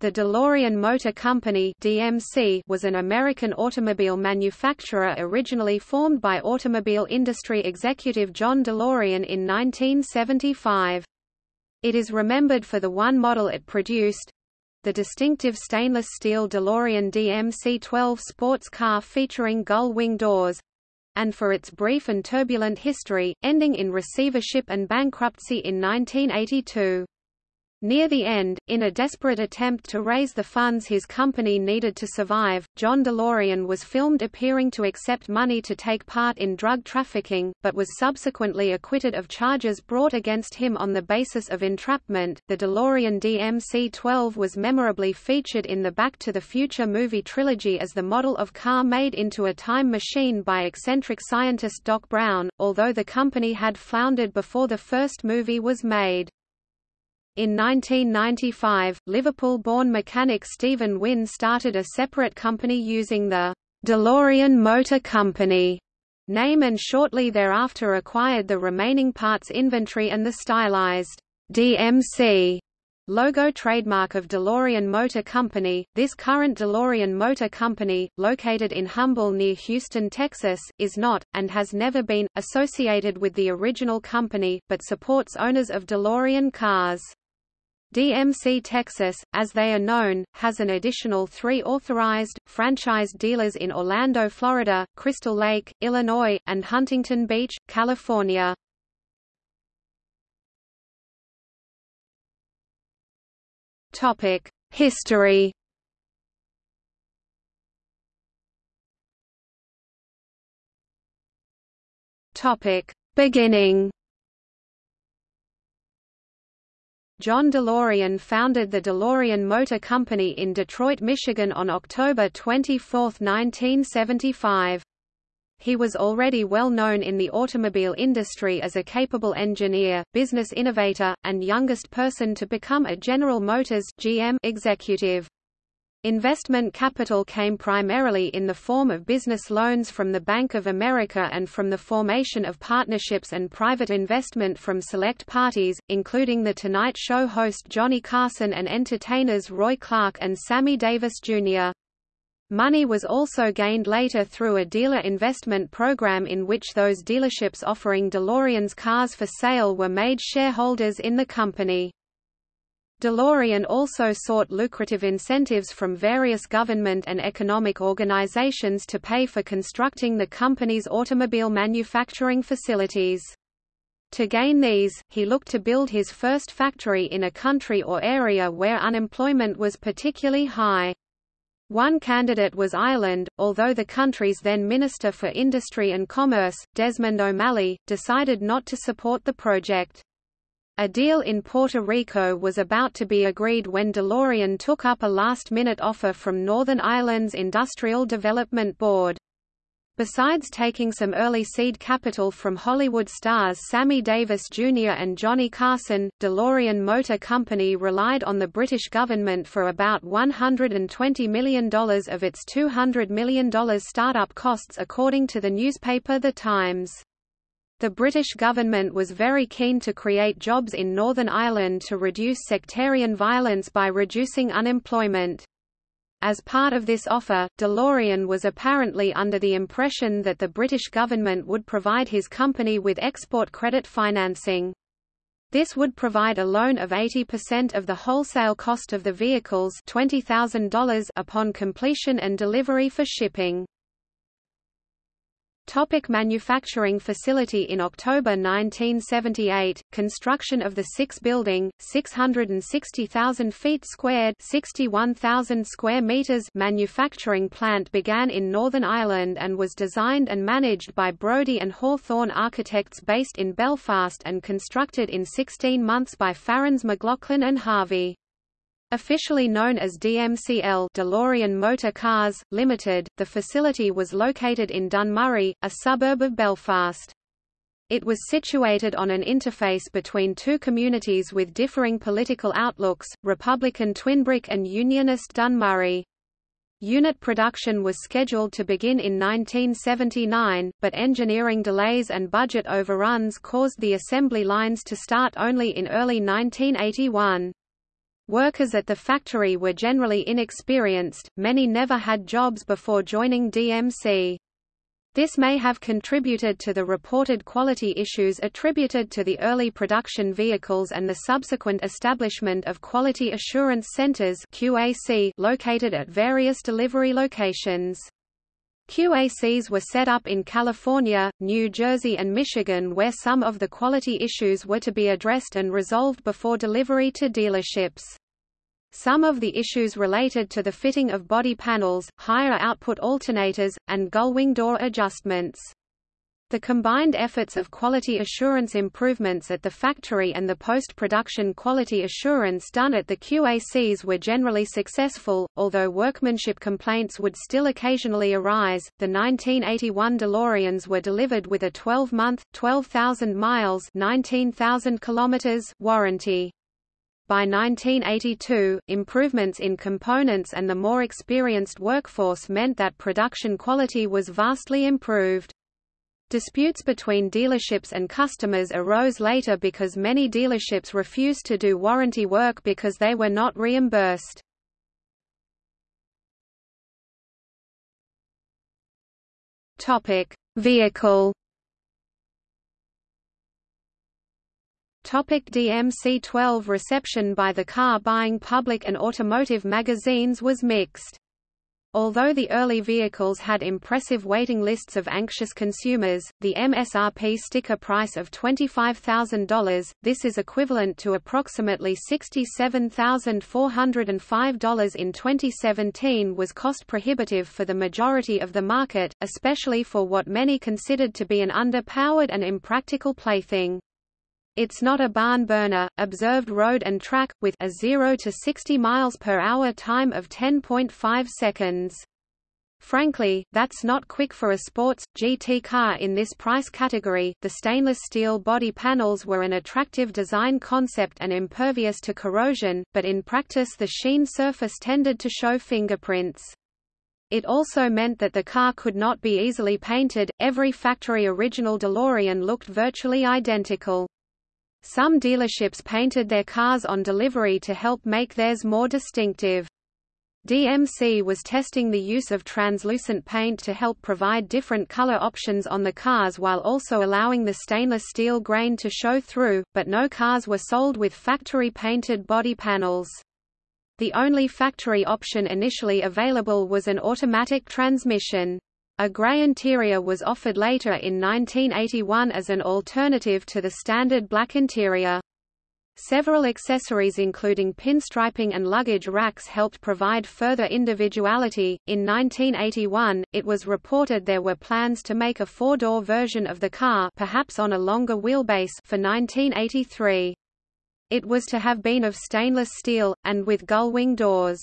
The DeLorean Motor Company (DMC) was an American automobile manufacturer originally formed by automobile industry executive John DeLorean in 1975. It is remembered for the one model it produced, the distinctive stainless steel DeLorean DMC-12 sports car featuring gull-wing doors, and for its brief and turbulent history, ending in receivership and bankruptcy in 1982. Near the end, in a desperate attempt to raise the funds his company needed to survive, John DeLorean was filmed appearing to accept money to take part in drug trafficking, but was subsequently acquitted of charges brought against him on the basis of entrapment. The DeLorean DMC-12 was memorably featured in the Back to the Future movie trilogy as the model of car made into a time machine by eccentric scientist Doc Brown, although the company had floundered before the first movie was made. In 1995, Liverpool-born mechanic Stephen Wynne started a separate company using the DeLorean Motor Company name and shortly thereafter acquired the remaining parts inventory and the stylized DMC logo trademark of DeLorean Motor Company. This current DeLorean Motor Company, located in Humble near Houston, Texas, is not, and has never been, associated with the original company, but supports owners of DeLorean cars. DMC Texas, as they are known, has an additional three authorized, franchised dealers in Orlando, Florida, Crystal Lake, Illinois, and Huntington Beach, California. History Beginning John DeLorean founded the DeLorean Motor Company in Detroit, Michigan on October 24, 1975. He was already well known in the automobile industry as a capable engineer, business innovator, and youngest person to become a General Motors GM executive. Investment capital came primarily in the form of business loans from the Bank of America and from the formation of partnerships and private investment from select parties, including The Tonight Show host Johnny Carson and entertainers Roy Clark and Sammy Davis, Jr. Money was also gained later through a dealer investment program in which those dealerships offering DeLorean's cars for sale were made shareholders in the company. DeLorean also sought lucrative incentives from various government and economic organizations to pay for constructing the company's automobile manufacturing facilities. To gain these, he looked to build his first factory in a country or area where unemployment was particularly high. One candidate was Ireland, although the country's then Minister for Industry and Commerce, Desmond O'Malley, decided not to support the project. A deal in Puerto Rico was about to be agreed when DeLorean took up a last-minute offer from Northern Ireland's Industrial Development Board. Besides taking some early seed capital from Hollywood stars Sammy Davis Jr. and Johnny Carson, DeLorean Motor Company relied on the British government for about $120 million of its $200 million startup costs according to the newspaper The Times. The British government was very keen to create jobs in Northern Ireland to reduce sectarian violence by reducing unemployment. As part of this offer, DeLorean was apparently under the impression that the British government would provide his company with export credit financing. This would provide a loan of 80% of the wholesale cost of the vehicles $20,000 upon completion and delivery for shipping. Topic manufacturing facility In October 1978, construction of the six-building, 660,000 feet squared 61,000 square meters manufacturing plant began in Northern Ireland and was designed and managed by Brodie and Hawthorne architects based in Belfast and constructed in 16 months by Farrans McLaughlin and Harvey. Officially known as DMCL DeLorean Motor Cars, Limited, the facility was located in Dunmurry, a suburb of Belfast. It was situated on an interface between two communities with differing political outlooks, Republican Twinbrook and Unionist Dunmurry. Unit production was scheduled to begin in 1979, but engineering delays and budget overruns caused the assembly lines to start only in early 1981. Workers at the factory were generally inexperienced, many never had jobs before joining DMC. This may have contributed to the reported quality issues attributed to the early production vehicles and the subsequent establishment of Quality Assurance Centers QAC located at various delivery locations. QACs were set up in California, New Jersey and Michigan where some of the quality issues were to be addressed and resolved before delivery to dealerships. Some of the issues related to the fitting of body panels, higher output alternators, and gullwing door adjustments. The combined efforts of quality assurance improvements at the factory and the post-production quality assurance done at the QACs were generally successful, although workmanship complaints would still occasionally arise. The 1981 DeLoreans were delivered with a 12-month, 12,000 miles (19,000 kilometers) warranty. By 1982, improvements in components and the more experienced workforce meant that production quality was vastly improved. Disputes between dealerships and customers arose later because many dealerships refused to do warranty work because they were not reimbursed. Topic: Vehicle DMC-12 Reception by the car-buying public and automotive magazines was mixed. Although the early vehicles had impressive waiting lists of anxious consumers, the MSRP sticker price of $25,000, this is equivalent to approximately $67,405 in 2017 was cost prohibitive for the majority of the market, especially for what many considered to be an underpowered and impractical plaything. It's not a barn burner, observed road and track, with a 0 to 60 miles per hour time of 10.5 seconds. Frankly, that's not quick for a sports, GT car in this price category. The stainless steel body panels were an attractive design concept and impervious to corrosion, but in practice the sheen surface tended to show fingerprints. It also meant that the car could not be easily painted, every factory original DeLorean looked virtually identical. Some dealerships painted their cars on delivery to help make theirs more distinctive. DMC was testing the use of translucent paint to help provide different color options on the cars while also allowing the stainless steel grain to show through, but no cars were sold with factory-painted body panels. The only factory option initially available was an automatic transmission. A grey interior was offered later in 1981 as an alternative to the standard black interior. Several accessories including pinstriping and luggage racks helped provide further individuality. In 1981, it was reported there were plans to make a four-door version of the car perhaps on a longer wheelbase for 1983. It was to have been of stainless steel, and with gull-wing doors.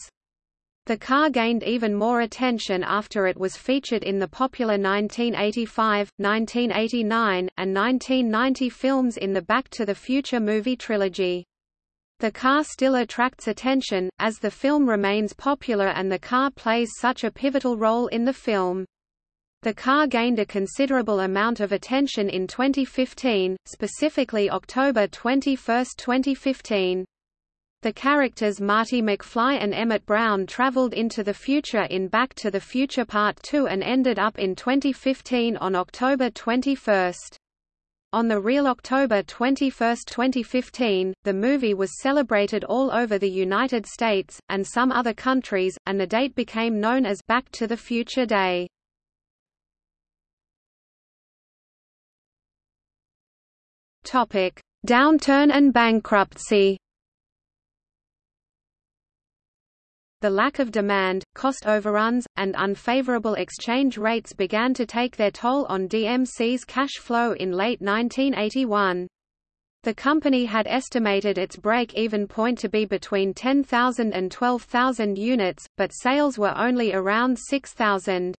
The car gained even more attention after it was featured in the popular 1985, 1989, and 1990 films in the Back to the Future movie trilogy. The car still attracts attention, as the film remains popular and the car plays such a pivotal role in the film. The car gained a considerable amount of attention in 2015, specifically October 21, 2015. The characters Marty McFly and Emmett Brown traveled into the future in Back to the Future Part 2 and ended up in 2015 on October 21. On the real October 21, 2015, the movie was celebrated all over the United States, and some other countries, and the date became known as Back to the Future Day. Downturn and bankruptcy The lack of demand, cost overruns, and unfavorable exchange rates began to take their toll on DMC's cash flow in late 1981. The company had estimated its break-even point to be between 10,000 and 12,000 units, but sales were only around 6,000.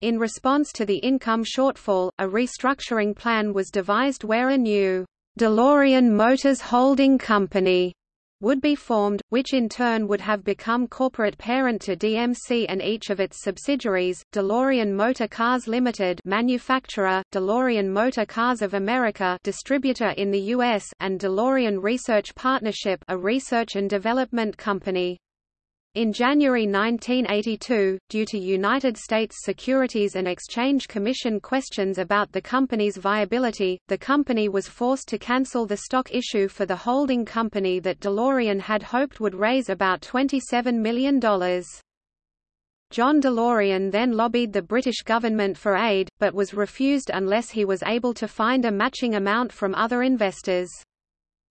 In response to the income shortfall, a restructuring plan was devised where a new DeLorean Motors Holding Company would be formed, which in turn would have become corporate parent to DMC and each of its subsidiaries, DeLorean Motor Cars Limited manufacturer, DeLorean Motor Cars of America distributor in the US and DeLorean Research Partnership a research and development company. In January 1982, due to United States Securities and Exchange Commission questions about the company's viability, the company was forced to cancel the stock issue for the holding company that DeLorean had hoped would raise about $27 million. John DeLorean then lobbied the British government for aid, but was refused unless he was able to find a matching amount from other investors.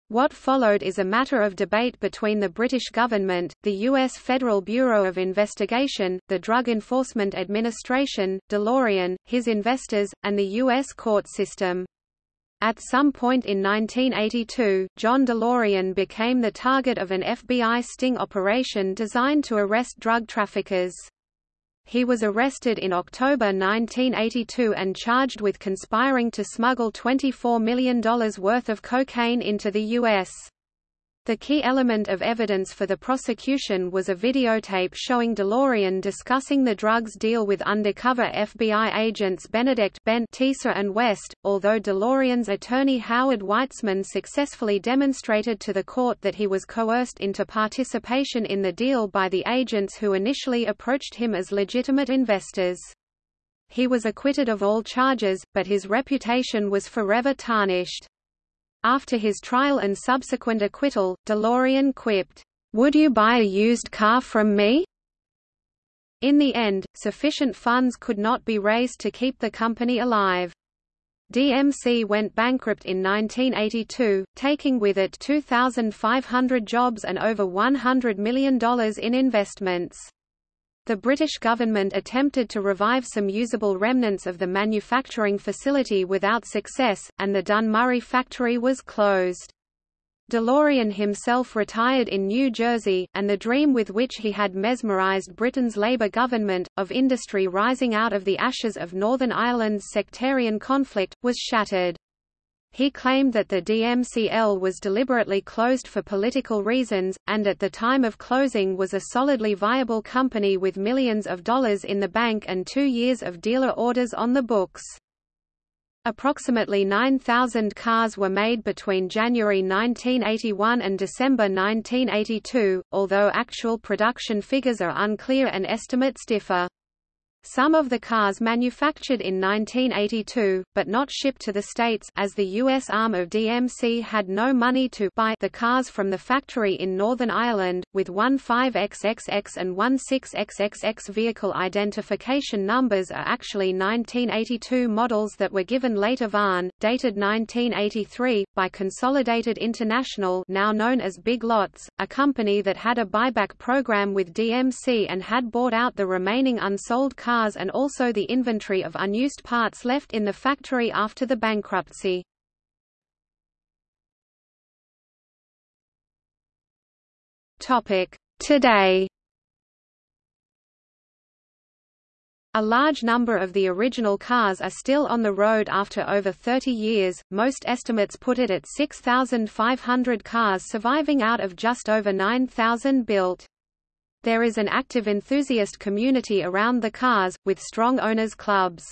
What followed is a matter of debate between the British government, the U.S. Federal Bureau of Investigation, the Drug Enforcement Administration, DeLorean, his investors, and the U.S. court system. At some point in 1982, John DeLorean became the target of an FBI sting operation designed to arrest drug traffickers. He was arrested in October 1982 and charged with conspiring to smuggle $24 million worth of cocaine into the U.S. The key element of evidence for the prosecution was a videotape showing DeLorean discussing the drugs deal with undercover FBI agents Benedict ben Teeser and West, although DeLorean's attorney Howard Weitzman successfully demonstrated to the court that he was coerced into participation in the deal by the agents who initially approached him as legitimate investors. He was acquitted of all charges, but his reputation was forever tarnished. After his trial and subsequent acquittal, DeLorean quipped, "'Would you buy a used car from me?' In the end, sufficient funds could not be raised to keep the company alive. DMC went bankrupt in 1982, taking with it 2,500 jobs and over $100 million in investments. The British government attempted to revive some usable remnants of the manufacturing facility without success, and the Dunmurry factory was closed. DeLorean himself retired in New Jersey, and the dream with which he had mesmerized Britain's Labour government, of industry rising out of the ashes of Northern Ireland's sectarian conflict, was shattered. He claimed that the DMCL was deliberately closed for political reasons, and at the time of closing was a solidly viable company with millions of dollars in the bank and two years of dealer orders on the books. Approximately 9,000 cars were made between January 1981 and December 1982, although actual production figures are unclear and estimates differ. Some of the cars manufactured in 1982, but not shipped to the States as the U.S. arm of DMC had no money to buy the cars from the factory in Northern Ireland, with 15XXX and 16XXX vehicle identification numbers are actually 1982 models that were given later VIN, dated 1983, by Consolidated International now known as Big Lots, a company that had a buyback program with DMC and had bought out the remaining unsold cars cars and also the inventory of unused parts left in the factory after the bankruptcy. Today A large number of the original cars are still on the road after over 30 years, most estimates put it at 6,500 cars surviving out of just over 9,000 built. There is an active enthusiast community around the cars, with strong owners clubs.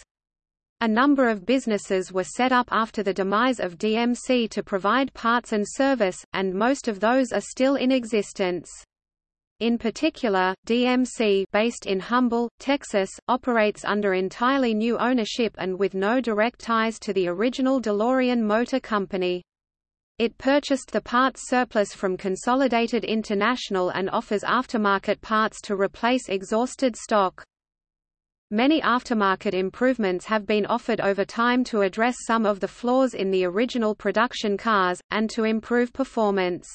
A number of businesses were set up after the demise of DMC to provide parts and service, and most of those are still in existence. In particular, DMC based in Humble, Texas, operates under entirely new ownership and with no direct ties to the original DeLorean Motor Company. It purchased the parts surplus from Consolidated International and offers aftermarket parts to replace exhausted stock. Many aftermarket improvements have been offered over time to address some of the flaws in the original production cars, and to improve performance.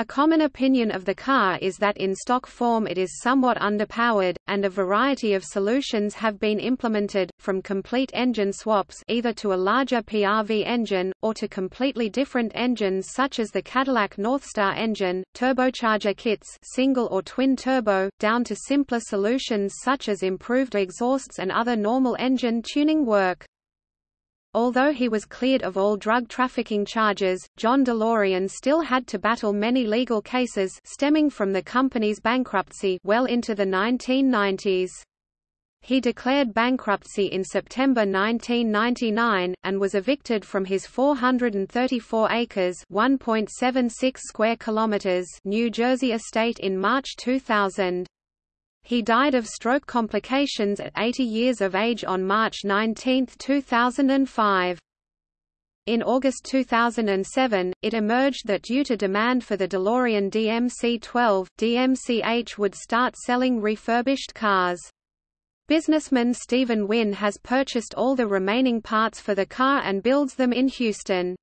A common opinion of the car is that in stock form it is somewhat underpowered, and a variety of solutions have been implemented, from complete engine swaps either to a larger PRV engine, or to completely different engines such as the Cadillac Northstar engine, turbocharger kits single or twin turbo, down to simpler solutions such as improved exhausts and other normal engine tuning work. Although he was cleared of all drug trafficking charges, John DeLorean still had to battle many legal cases stemming from the company's bankruptcy well into the 1990s. He declared bankruptcy in September 1999, and was evicted from his 434 acres (1.76 square kilometers) New Jersey estate in March 2000. He died of stroke complications at 80 years of age on March 19, 2005. In August 2007, it emerged that due to demand for the DeLorean DMC-12, DMCH would start selling refurbished cars. Businessman Stephen Wynne has purchased all the remaining parts for the car and builds them in Houston.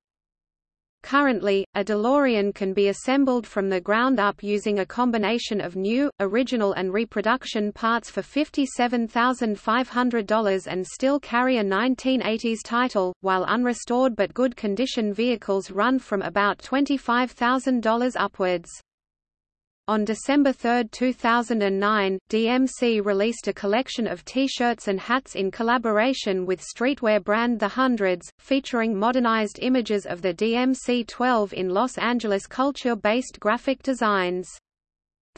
Currently, a DeLorean can be assembled from the ground up using a combination of new, original and reproduction parts for $57,500 and still carry a 1980s title, while unrestored but good condition vehicles run from about $25,000 upwards. On December 3, 2009, DMC released a collection of T-shirts and hats in collaboration with streetwear brand The Hundreds, featuring modernized images of the DMC-12 in Los Angeles culture-based graphic designs.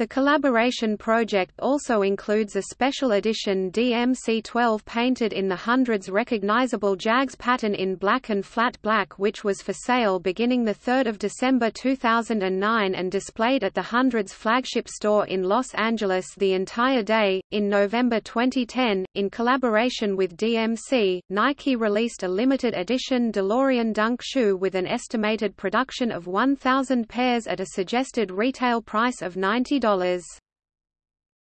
The collaboration project also includes a special edition DMC-12 painted in the Hundreds recognizable JAGS pattern in black and flat black which was for sale beginning 3 December 2009 and displayed at the Hundreds flagship store in Los Angeles the entire day. In November 2010, in collaboration with DMC, Nike released a limited edition DeLorean Dunk shoe with an estimated production of 1,000 pairs at a suggested retail price of $90.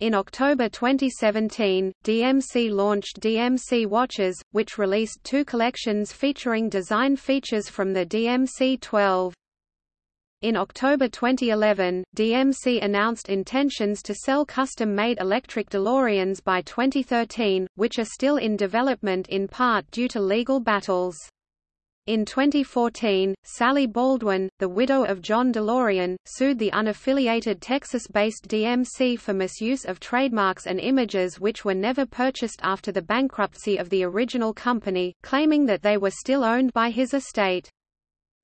In October 2017, DMC launched DMC Watches, which released two collections featuring design features from the DMC-12. In October 2011, DMC announced intentions to sell custom-made electric DeLoreans by 2013, which are still in development in part due to legal battles. In 2014, Sally Baldwin, the widow of John DeLorean, sued the unaffiliated Texas-based DMC for misuse of trademarks and images which were never purchased after the bankruptcy of the original company, claiming that they were still owned by his estate.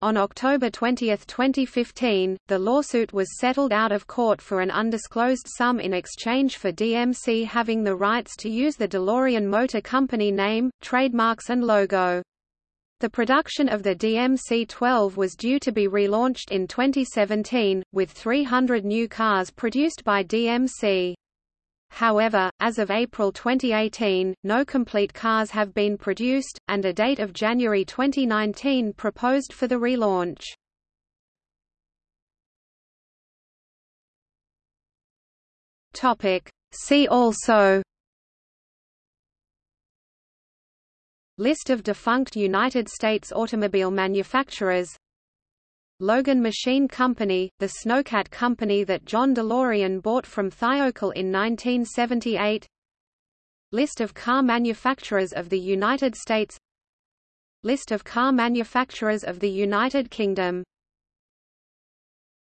On October 20, 2015, the lawsuit was settled out of court for an undisclosed sum in exchange for DMC having the rights to use the DeLorean Motor Company name, trademarks and logo. The production of the DMC-12 was due to be relaunched in 2017, with 300 new cars produced by DMC. However, as of April 2018, no complete cars have been produced, and a date of January 2019 proposed for the relaunch. See also List of defunct United States automobile manufacturers. Logan Machine Company, the snowcat company that John DeLorean bought from Thiokol in 1978 List of car manufacturers of the United States. List of car manufacturers of the United Kingdom